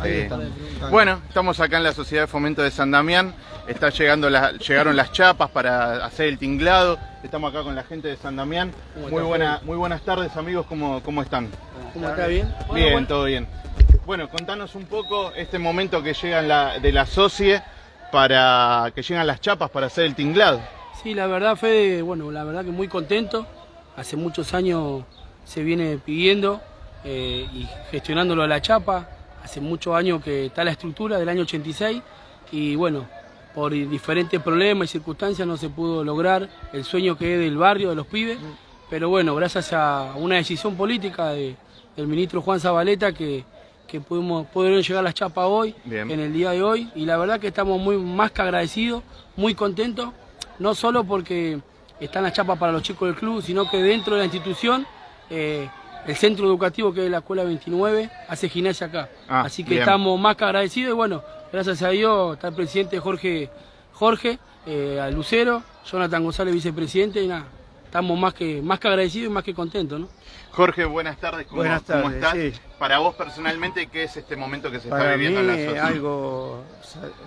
Ahí. Bueno, estamos acá en la Sociedad de Fomento de San Damián. Está llegando la- llegaron las chapas para hacer el tinglado. Estamos acá con la gente de San Damián. ¿Cómo Muy, buena, muy buenas tardes, amigos. ¿Cómo, cómo están? ¿Cómo está bien? Bien, todo bien. Bueno, contanos un poco este momento que llegan la, de la SOCIE para que llegan las chapas para hacer el tinglado. Sí, la verdad, Fede, bueno, la verdad que muy contento. Hace muchos años se viene pidiendo eh, y gestionándolo a la chapa. Hace muchos años que está la estructura del año 86 y bueno, por diferentes problemas y circunstancias no se pudo lograr el sueño que es del barrio, de los pibes. Pero bueno, gracias a una decisión política de- del ministro Juan Zabaleta que, que pudimos, pudieron llegar las chapas hoy, Bien. en el día de hoy. Y la verdad que estamos muy más que agradecidos, muy contentos, no solo porque están las chapas para los chicos del club, sino que dentro de la institución, eh, el centro educativo que es la Escuela 29 hace gimnasia acá. Ah, Así que bien. estamos más que agradecidos y bueno, gracias a Dios está el presidente Jorge, Jorge eh, Lucero, Jonathan González vicepresidente y nada, estamos más que, más que agradecidos y más que contentos, ¿no? Jorge, buenas tardes. ¿Cómo, Buenas cómo tardes, estás? sí. Para vos personalmente, ¿qué es este momento que se está Para mí viviendo en la es SOCIE? algo,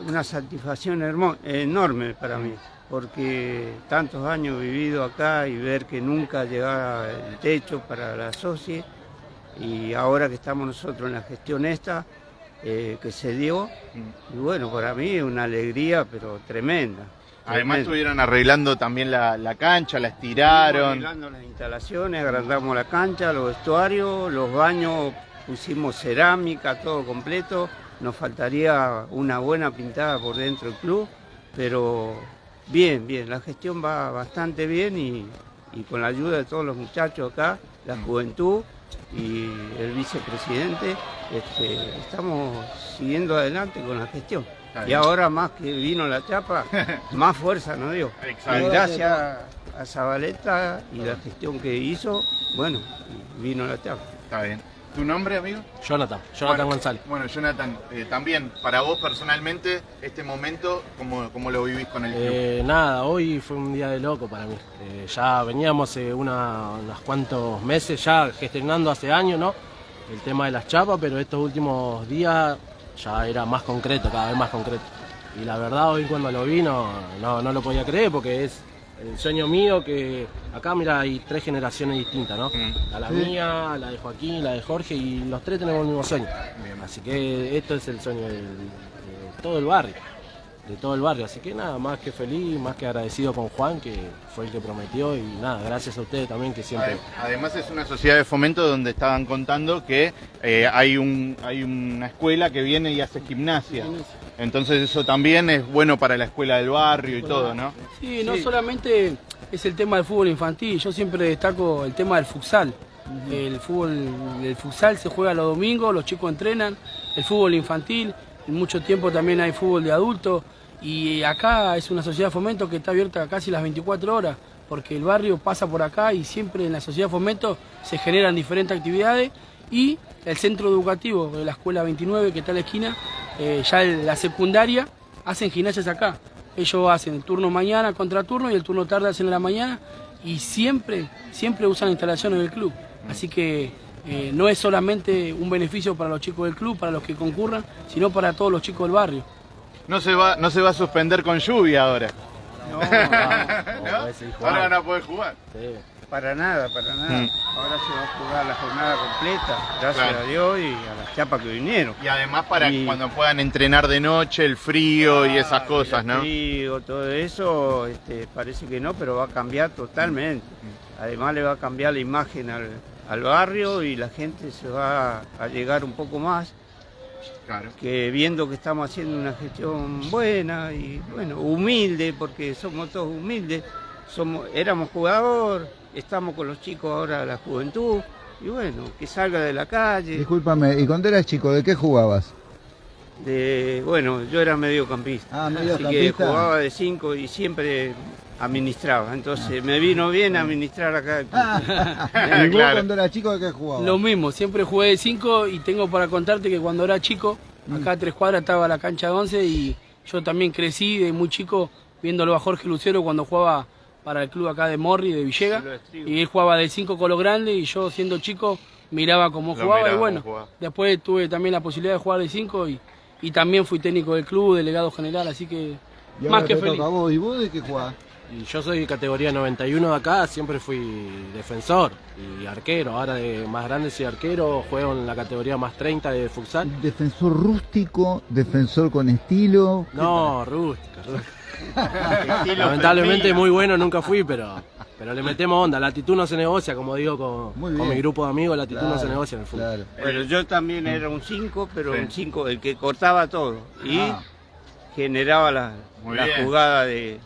una satisfacción hermo- enorme para mí, porque tantos años vivido acá y ver que nunca llegaba el techo para la SOCIE y ahora que estamos nosotros en la gestión esta, eh, que se dio, y bueno, para mí es una alegría, pero tremenda. Además estuvieron arreglando también la, la cancha, la Estuvimos estiraron. arreglando las instalaciones, agrandamos la cancha, los vestuarios, los baños, pusimos cerámica, todo completo. Nos faltaría una buena pintada por dentro del club, pero bien, bien, la gestión va bastante bien y, y con la ayuda de todos los muchachos acá, la juventud y el vicepresidente, este, estamos siguiendo adelante con la gestión. Y ahora más que vino la chapa, más fuerza nos dio. Exacto. Gracias a Zabaleta y la gestión que hizo, bueno, vino la chapa. Está bien. ¿Tu nombre, amigo? Jonathan, Jonathan Bueno, González. Bueno, Jonathan, eh, también, para vos personalmente, este momento, ¿cómo, cómo lo vivís con el club? Eh, nada, hoy fue un día de loco para mí. Eh, ya veníamos hace una- unos cuantos meses ya gestionando hace años, ¿no? El tema de las chapas, pero estos últimos días ya era más concreto, cada vez más concreto. Y la verdad hoy cuando lo vi no, no, no lo podía creer porque es el sueño mío que acá mira hay tres generaciones distintas, ¿no? Mm. A la mía, la de Joaquín, la de Jorge y los tres tenemos el mismo sueño. Así que esto es el sueño de todo el barrio, de todo el barrio. Así que nada, más que feliz, más que agradecido con Juan, que fue el que prometió y nada, gracias a ustedes también que siempre... Ade- Además es una sociedad de fomento donde estaban contando que eh, hay, un, hay una escuela que viene y hace gimnasia. Entonces eso también es bueno para la escuela del barrio y todo, ¿no? Sí, no solamente es el tema del fútbol infantil, yo siempre destaco el tema del futsal. El fútbol, el futsal se juega los domingos, los chicos entrenan, el fútbol infantil, en mucho tiempo también hay fútbol de adultos y acá es una sociedad de fomento que está abierta casi las 24 horas, porque el barrio pasa por acá y siempre en la sociedad de fomento se generan diferentes actividades y el centro educativo de la escuela 29 que está en la esquina, eh, ya la secundaria, hacen gimnasias acá. Ellos hacen el turno mañana contra turno y el turno tarde hacen en la mañana y siempre, siempre usan instalaciones del club. Así que eh, no es solamente un beneficio para los chicos del club, para los que concurran, sino para todos los chicos del barrio. No se va, no se va a suspender con lluvia ahora. No, no. Ahora van a poder jugar. Sí. Para nada, para nada. Mm. Ahora se va a jugar la jornada completa, gracias Claro. a Dios y a las chapas que vinieron. Y además para Y- cuando puedan entrenar de noche, el frío y esas cosas, El ¿no? frío, todo eso, este, parece que no, pero va a cambiar totalmente. Además le va a cambiar la imagen al, al barrio y la gente se va a llegar un poco más, Claro. que viendo que estamos haciendo una gestión buena y bueno, humilde, porque somos todos humildes, somos, éramos jugador, estamos con los chicos ahora, la juventud, y bueno, que salga de la calle. Discúlpame, ¿y cuando eras chico, de qué jugabas? De, bueno, yo era mediocampista. Ah, Así que jugaba de cinco y siempre administraba. Entonces me vino bien administrar acá. el club. ¿Y vos Claro. cuando eras chico, de qué jugabas? Lo mismo, siempre jugué de 5 y tengo para contarte que cuando era chico, acá a tres cuadras estaba la cancha de 11 y yo también crecí de muy chico viéndolo a Jorge Lucero cuando jugaba para el club acá de Morri, de Villega. Y él jugaba de 5 con los grandes y yo siendo chico miraba cómo Lo jugaba miraba y bueno, jugaba. después tuve también la posibilidad de jugar de 5 y, y también fui técnico del club, delegado general, así que Y más que feliz. vos. ¿Y vos de qué jugás? Y yo soy categoría 91 de acá, siempre fui defensor y arquero. Ahora de más grande soy arquero, juego en la categoría más 30 de futsal. Defensor rústico, defensor con estilo. No, rústica, rústica. Lamentablemente muy bueno nunca fui, pero, pero le metemos onda. La actitud no se negocia, como digo con, con mi grupo de amigos, la actitud no se negocia en el fútbol. Claro. Bueno, yo también era un 5, pero Sí. un 5 el que cortaba todo y Ah. generaba la, la jugada de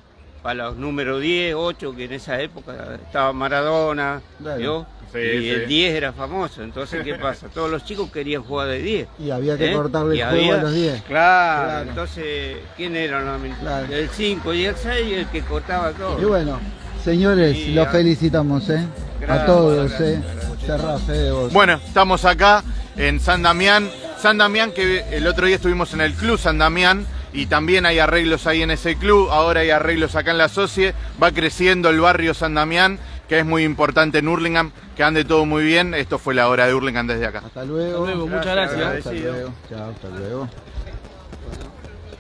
para los números 10, 8, que en esa época estaba Maradona, Claro. ¿vio? Sí, y sí. el 10 era famoso. Entonces, ¿qué pasa? Todos los chicos querían jugar de 10. Y había que ¿eh? cortarle Y el juego había- a los 10. Claro, Claro. entonces, ¿quién era normalmente? Claro. El 5 y el 6 el que cortaba todo. Y bueno, señores, Sí, los ah. felicitamos, ¿eh? A Gracias, todos, gracias, ¿eh? gracias. Vos. Bueno, estamos acá en San Damián. San Damián, que el otro día estuvimos en el Club San Damián y también hay arreglos ahí en ese club. Ahora hay arreglos acá en la Socie. Va creciendo el barrio San Damián, que es muy importante en Hurlingham. Que ande todo muy bien. Esto fue la hora de Hurlingham desde acá. Hasta luego. Hasta luego, muchas Gracias, gracias. Hasta luego. Chao, hasta luego.